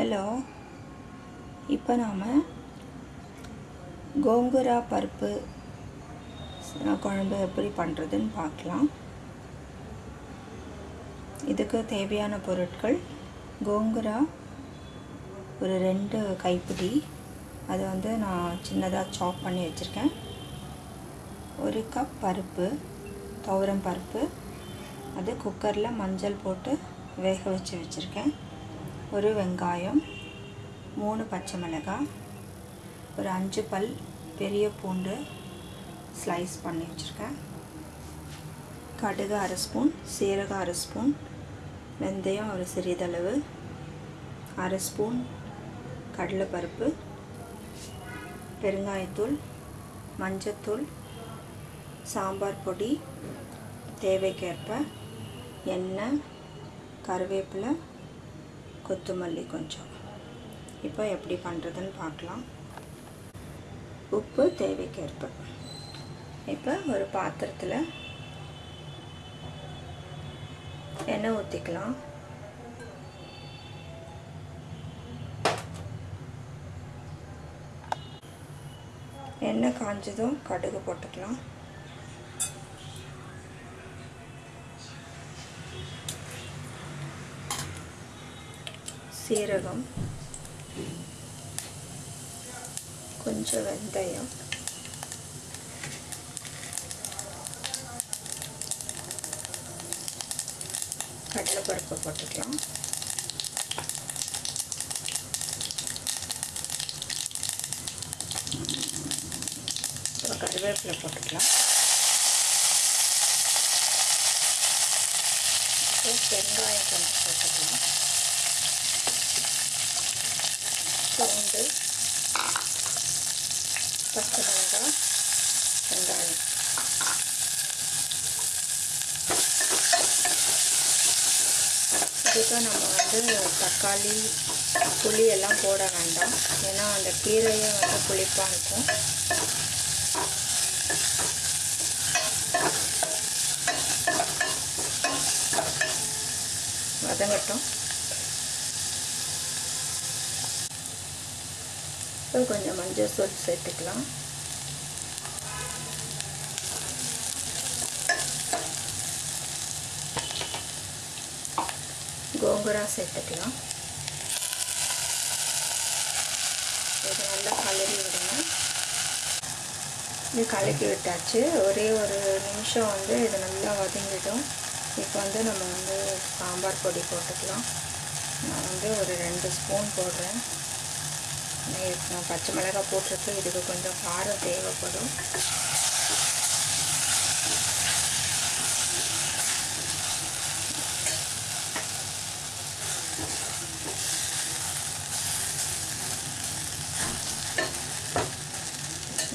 Hello. இப்போ நாம் கோங்குரா பருப்பு குழம்பு எப்படி பண்ணுறதுன்னு பார்க்கலாம். இதுக்கு தேவையான பொருட்கள் கோங்குரா ஒரு ரெண்டு கைப்பிடி. அதை வந்து நான் சின்னதாக சாப் பண்ணி வச்சுருக்கேன். ஒரு கப் பருப்பு துவரம் பருப்பு. அது குக்கரில் மஞ்சள் போட்டு வேக வச்சு வச்சுருக்கேன். ஒரு வெங்காயம் மூணு பச்சை மிளகாய் ஒரு அஞ்சு பல் பெரிய பூண்டு ஸ்லைஸ் பண்ணி வச்சுருக்கேன். கடுகு அரை ஸ்பூன் சீரகம் அரை ஸ்பூன் வெந்தயம் ஒரு சிறிதளவு அரை ஸ்பூன் கடலைப்பருப்பு பெருங்காயத்தூள் மஞ்சத்தூள் சாம்பார் பொடி தேவைக்கேற்ப எண்ணெய் கருவேப்பிலை கொத்தமல்லி கொஞ்சம். இப்போ எப்படி பண்ணுறதுன்னு பார்க்கலாம். உப்பு தேவைக்கேற்ப. இப்போ ஒரு பாத்திரத்தில் எண்ணெய் ஊற்றிக்கலாம் எண்ணெய் காஞ்சதும் கடுகு போட்டுக்கலாம். சீரகம் கொஞ்சம் வெந்தயம் கடலைப்பருப்பு போட்டுக்கலாம். கருவேப்பிலை போட்டுக்கலாம். வெங்காயம் கொஞ்சம் போட்டுக்கலாம் பூண்டு பச்சை மிளகாய் வெங்காயம் இதுக்கு நம்ம வந்து தக்காளி புளி எல்லாம் போட வேண்டாம். ஏன்னா அந்த கீரையே வந்து புளிப்பாக இருக்கும். வதங்கட்டும். இப்போ கொஞ்சம் மஞ்சள் தூள் சேர்த்துக்கலாம். கோங்குரா சேர்த்துக்கலாம் இது நல்லா கலரி விடுங்க. இது கலக்கி விட்டாச்சு. ஒரே ஒரு நிமிஷம் வந்து இது நல்லா வதங்கிடும். இப்போ வந்து நம்ம வந்து சாம்பார் பொடி போட்டுக்கலாம். நான் வந்து ஒரு ரெண்டு ஸ்பூன் போடுறேன். நான் பச்சை மிளகாய் போட்டிருக்கு இதுக்கு கொஞ்சம் காரம் தேவைப்படும்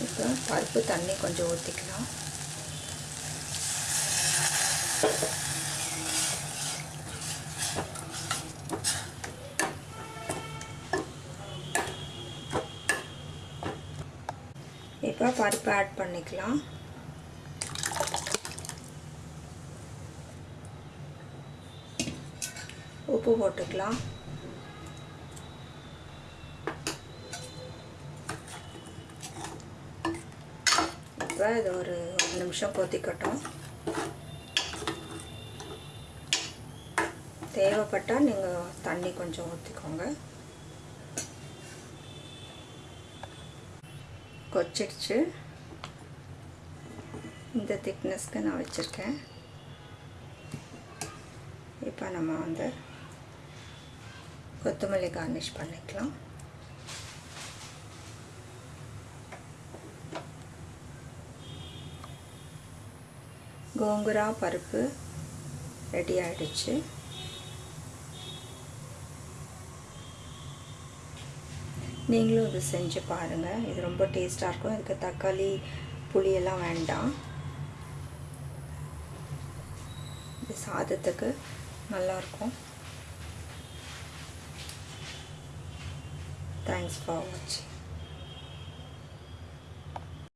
இப்போ பருப்பு தண்ணி கொஞ்சம் ஊற்றிக்கலாம் இப்போ பருப்பு ஆட் பண்ணிக்கலாம். உப்பு போட்டுக்கலாம். இப்போ இது ஒரு ஒரு நிமிஷம் கொதிக்கட்டும். தேவைப்பட்டால் நீங்கள் தண்ணி கொஞ்சம் ஊற்றிக்கோங்க கொச்சிடுச்சு. இந்த திக்னஸ்க்கு நான் வச்சுருக்கேன். இப்போ நம்ம வந்து கொத்தமல்லி கார்னிஷ் பண்ணிக்கலாம். கோங்குரா பருப்பு ரெடி ஆகிடுச்சு நீங்களும் இது செஞ்சு பாருங்கள் இது ரொம்ப டேஸ்ட்டாக இருக்கும். இதுக்கு தக்காளி புளியெல்லாம் வேண்டாம். இது சாதத்துக்கு நல்லாயிருக்கும் தேங்க்ஸ் ஃபார் வாட்சிங்